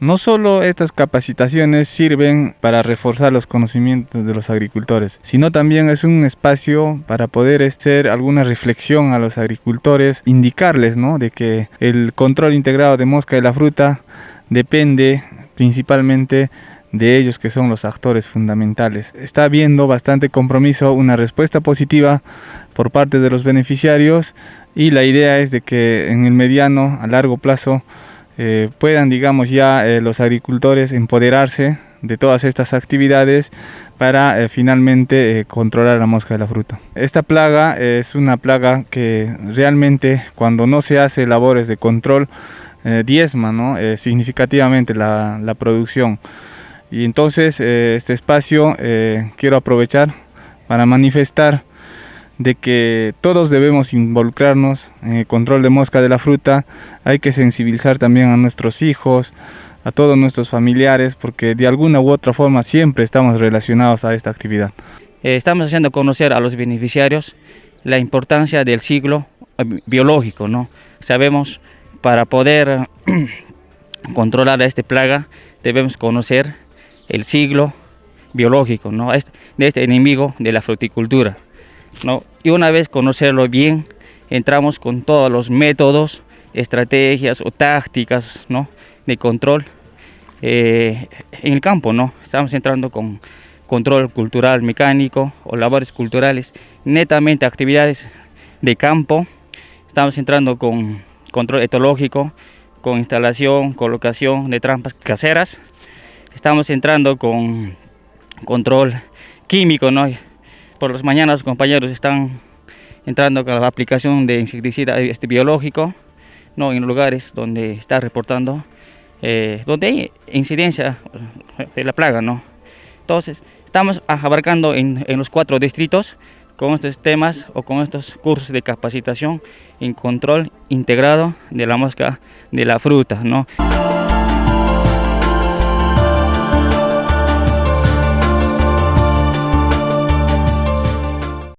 No solo estas capacitaciones sirven para reforzar los conocimientos de los agricultores, sino también es un espacio para poder hacer alguna reflexión a los agricultores, indicarles ¿no? de que el control integrado de mosca de la fruta depende principalmente de ellos que son los actores fundamentales. Está habiendo bastante compromiso, una respuesta positiva por parte de los beneficiarios y la idea es de que en el mediano a largo plazo eh, puedan, digamos, ya eh, los agricultores empoderarse de todas estas actividades para eh, finalmente controlar la mosca de la fruta. Esta plaga es una plaga que realmente cuando no se hace labores de control diezma ¿no? significativamente la, la, producción. Y entonces este espacio quiero aprovechar para manifestar de que todos debemos involucrarnos en el control de mosca de la fruta, hay que sensibilizar también a nuestros hijos, a todos nuestros familiares, porque de alguna u otra forma siempre estamos relacionados a esta actividad. Eh, estamos haciendo conocer a los beneficiarios la importancia del ciclo eh, biológico, ¿no? Sabemos, para poder controlar a esta plaga, debemos conocer el siglo biológico, ¿no? de este enemigo de la fruticultura. ¿No? Y una vez conocerlo bien, entramos con todos los métodos, estrategias o tácticas ¿no? de control eh, en el campo. ¿no? Estamos entrando con control cultural mecánico o labores culturales, netamente actividades de campo. Estamos entrando con control etológico, con instalación, colocación de trampas caseras. Estamos entrando con control químico, ¿no? Por las mañanas los compañeros están entrando con la aplicación de insecticida este, biológico ¿no? en lugares donde está reportando, eh, donde hay incidencia de la plaga. ¿no? Entonces, estamos abarcando en, en los cuatro distritos con estos temas o con estos cursos de capacitación en control integrado de la mosca de la fruta. ¿no?